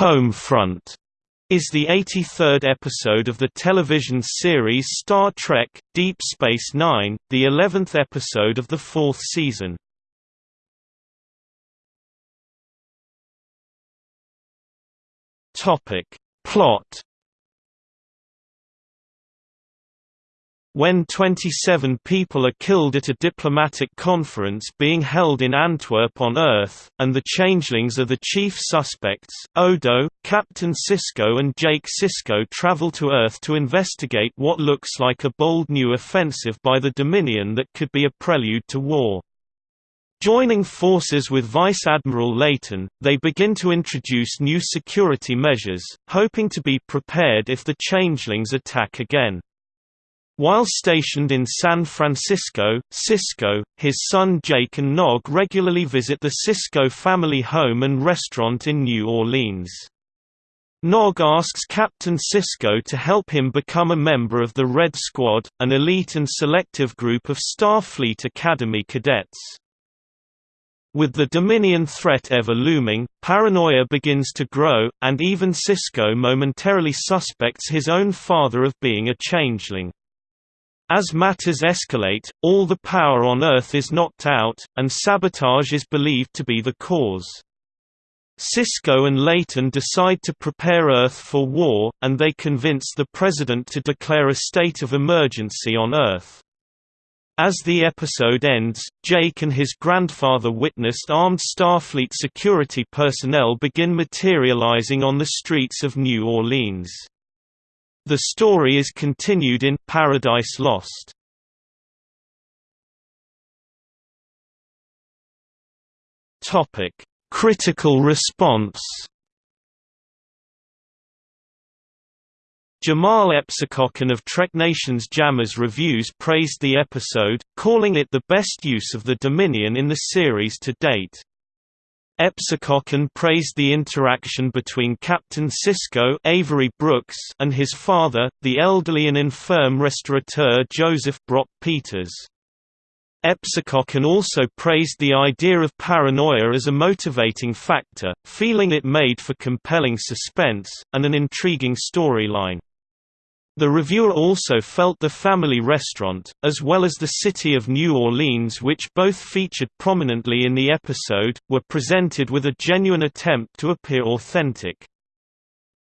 Home Front is the 83rd episode of the television series Star Trek – Deep Space Nine, the 11th episode of the fourth season. Plot When 27 people are killed at a diplomatic conference being held in Antwerp on Earth, and the changelings are the chief suspects, Odo, Captain Sisko and Jake Sisko travel to Earth to investigate what looks like a bold new offensive by the Dominion that could be a prelude to war. Joining forces with Vice Admiral Leyton, they begin to introduce new security measures, hoping to be prepared if the changelings attack again. While stationed in San Francisco, Sisko, his son Jake and Nog regularly visit the Sisko family home and restaurant in New Orleans. Nog asks Captain Sisko to help him become a member of the Red Squad, an elite and selective group of Starfleet Academy cadets. With the Dominion threat ever looming, paranoia begins to grow, and even Sisko momentarily suspects his own father of being a changeling. As matters escalate, all the power on Earth is knocked out, and sabotage is believed to be the cause. Sisko and Leyton decide to prepare Earth for war, and they convince the President to declare a state of emergency on Earth. As the episode ends, Jake and his grandfather witnessed armed Starfleet security personnel begin materializing on the streets of New Orleans. The story is continued in Paradise Lost. Topic: Critical response. Jamahl Epsicokhan of Trek Nation's Jammers Reviews praised the episode, calling it the best use of the Dominion in the series to date. Epsicokhan praised the interaction between Captain Sisko Avery Brooks and his father, the elderly and infirm restaurateur Joseph Brock Peters. Epsicokhan also praised the idea of paranoia as a motivating factor, feeling it made for compelling suspense, and an intriguing storyline. The reviewer also felt the family restaurant, as well as the city of New Orleans which both featured prominently in the episode, were presented with a genuine attempt to appear authentic.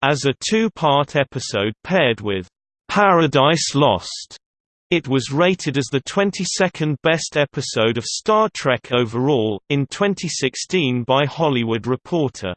As a two-part episode paired with Paradise Lost, it was rated as the 22nd best episode of Star Trek overall, in 2016 by Hollywood Reporter.